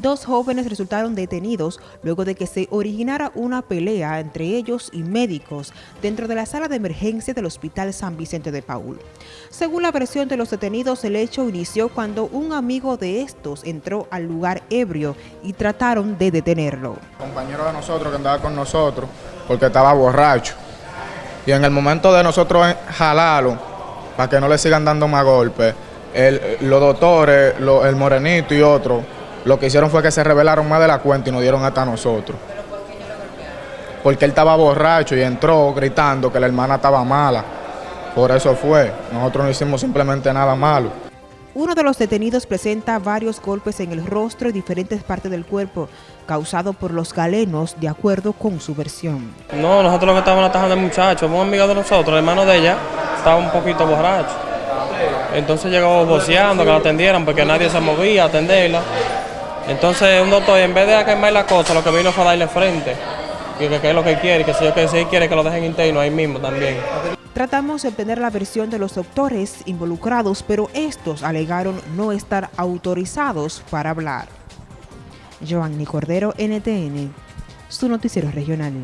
Dos jóvenes resultaron detenidos luego de que se originara una pelea entre ellos y médicos dentro de la sala de emergencia del Hospital San Vicente de Paul. Según la versión de los detenidos, el hecho inició cuando un amigo de estos entró al lugar ebrio y trataron de detenerlo. compañero de nosotros que andaba con nosotros porque estaba borracho y en el momento de nosotros jalarlo para que no le sigan dando más golpes, los doctores, el morenito y otros lo que hicieron fue que se revelaron más de la cuenta y nos dieron hasta nosotros. Porque él estaba borracho y entró gritando que la hermana estaba mala. Por eso fue. Nosotros no hicimos simplemente nada malo. Uno de los detenidos presenta varios golpes en el rostro y diferentes partes del cuerpo, causado por los galenos, de acuerdo con su versión. No, nosotros lo que estábamos atajando al muchacho, un amigo de nosotros, el hermano de ella, estaba un poquito borracho. Entonces llegó boceando que la atendieran porque nadie se movía a atenderla. Entonces un doctor en vez de quemar la cosa, lo que vino fue a darle frente. Que, que, es lo que quiere, que si yo que quiere que lo dejen interno ahí mismo también. Tratamos de obtener la versión de los doctores involucrados, pero estos alegaron no estar autorizados para hablar. Joanny Cordero, NTN, su noticiero regional.